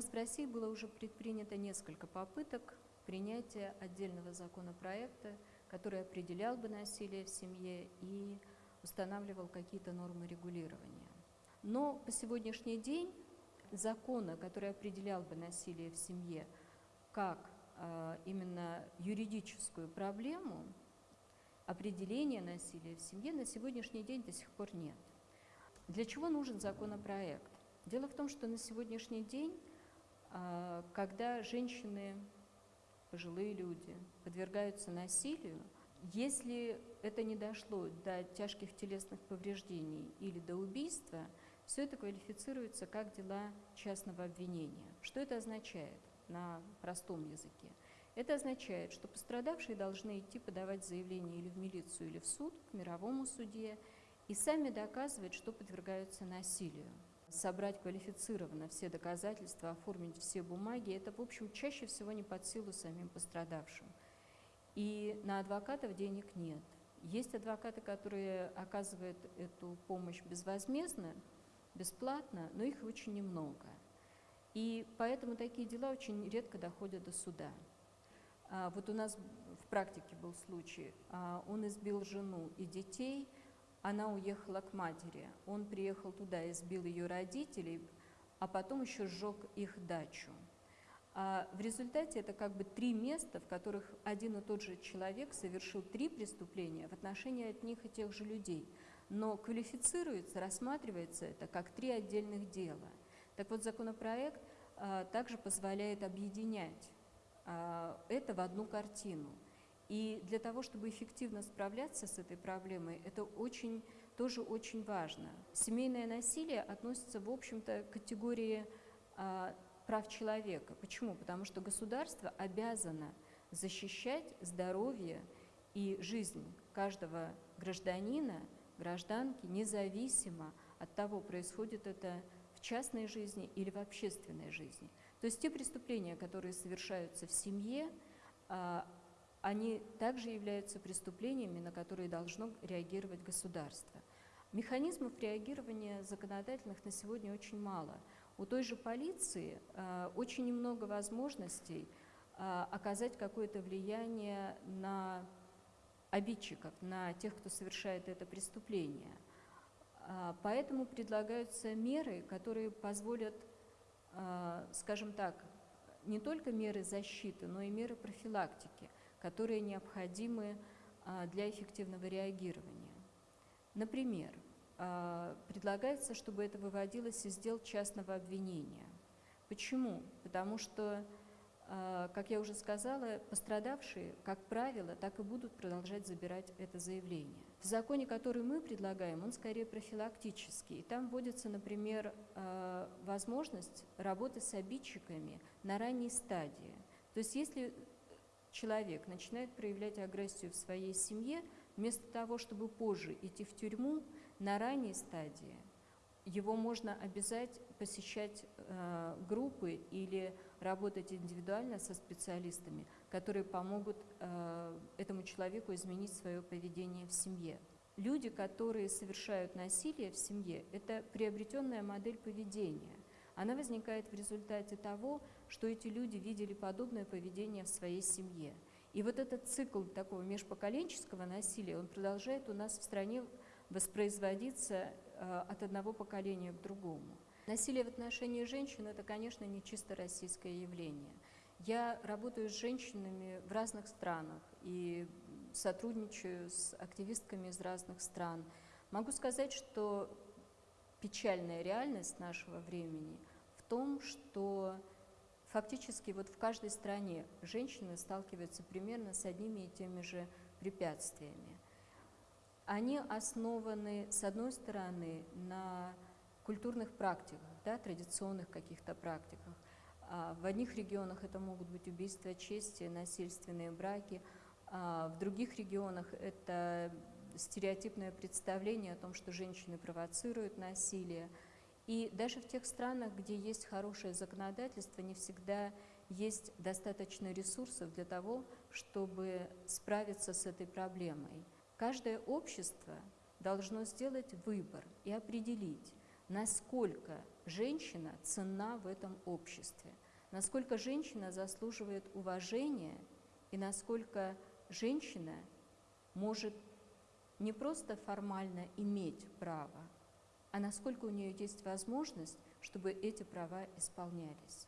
Нас в России было уже предпринято несколько попыток принятия отдельного законопроекта, который определял бы насилие в семье и устанавливал какие-то нормы регулирования. Но по сегодняшний день закона, который определял бы насилие в семье как э, именно юридическую проблему, определения насилия в семье на сегодняшний день до сих пор нет. Для чего нужен законопроект? Дело в том, что на сегодняшний день, когда женщины, пожилые люди подвергаются насилию, если это не дошло до тяжких телесных повреждений или до убийства, все это квалифицируется как дела частного обвинения. Что это означает на простом языке? Это означает, что пострадавшие должны идти подавать заявление или в милицию, или в суд, к мировому суде, и сами доказывать, что подвергаются насилию. Собрать квалифицированно все доказательства, оформить все бумаги, это, в общем, чаще всего не под силу самим пострадавшим. И на адвокатов денег нет. Есть адвокаты, которые оказывают эту помощь безвозмездно, бесплатно, но их очень немного. И поэтому такие дела очень редко доходят до суда. А, вот у нас в практике был случай, а, он избил жену и детей, она уехала к матери, он приехал туда, избил ее родителей, а потом еще сжег их дачу. А в результате это как бы три места, в которых один и тот же человек совершил три преступления в отношении от них и тех же людей. Но квалифицируется, рассматривается это как три отдельных дела. Так вот, законопроект а, также позволяет объединять а, это в одну картину. И для того, чтобы эффективно справляться с этой проблемой, это очень, тоже очень важно. Семейное насилие относится, в общем-то, к категории а, прав человека. Почему? Потому что государство обязано защищать здоровье и жизнь каждого гражданина, гражданки, независимо от того, происходит это в частной жизни или в общественной жизни. То есть те преступления, которые совершаются в семье, а, они также являются преступлениями, на которые должно реагировать государство. Механизмов реагирования законодательных на сегодня очень мало. У той же полиции э, очень немного возможностей э, оказать какое-то влияние на обидчиков, на тех, кто совершает это преступление. Э, поэтому предлагаются меры, которые позволят, э, скажем так, не только меры защиты, но и меры профилактики, которые необходимы э, для эффективного реагирования. Например, а, предлагается, чтобы это выводилось из дел частного обвинения. Почему? Потому что, а, как я уже сказала, пострадавшие, как правило, так и будут продолжать забирать это заявление. В законе, который мы предлагаем, он скорее профилактический. И там вводится, например, а, возможность работы с обидчиками на ранней стадии. То есть если человек начинает проявлять агрессию в своей семье, вместо того, чтобы позже идти в тюрьму на ранней стадии, его можно обязать посещать э, группы или работать индивидуально со специалистами, которые помогут э, этому человеку изменить свое поведение в семье. Люди, которые совершают насилие в семье, это приобретенная модель поведения – она возникает в результате того, что эти люди видели подобное поведение в своей семье. И вот этот цикл такого межпоколенческого насилия, он продолжает у нас в стране воспроизводиться э, от одного поколения к другому. Насилие в отношении женщин – это, конечно, не чисто российское явление. Я работаю с женщинами в разных странах и сотрудничаю с активистками из разных стран. Могу сказать, что печальная реальность нашего времени в том, что фактически вот в каждой стране женщины сталкиваются примерно с одними и теми же препятствиями. Они основаны, с одной стороны, на культурных практиках, да, традиционных каких-то практиках. А в одних регионах это могут быть убийства чести, насильственные браки, а в других регионах это стереотипное представление о том, что женщины провоцируют насилие. И даже в тех странах, где есть хорошее законодательство, не всегда есть достаточно ресурсов для того, чтобы справиться с этой проблемой. Каждое общество должно сделать выбор и определить, насколько женщина ценна в этом обществе, насколько женщина заслуживает уважения и насколько женщина может не просто формально иметь право, а насколько у нее есть возможность, чтобы эти права исполнялись.